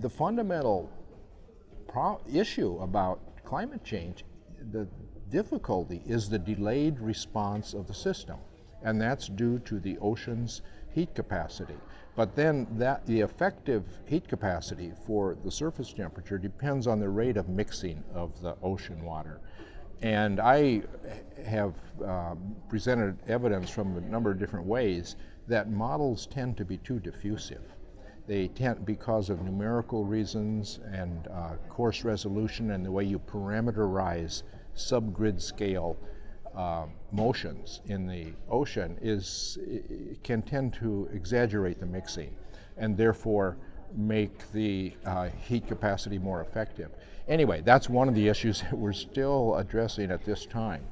the fundamental issue about climate change, the difficulty is the delayed response of the system, and that's due to the ocean's heat capacity. But then that the effective heat capacity for the surface temperature depends on the rate of mixing of the ocean water. And I have uh, presented evidence from a number of different ways that models tend to be too diffusive. They tend, because of numerical reasons and uh, coarse resolution and the way you parameterize subgrid scale uh, motions in the ocean is can tend to exaggerate the mixing and therefore make the uh, heat capacity more effective. Anyway, that's one of the issues that we're still addressing at this time.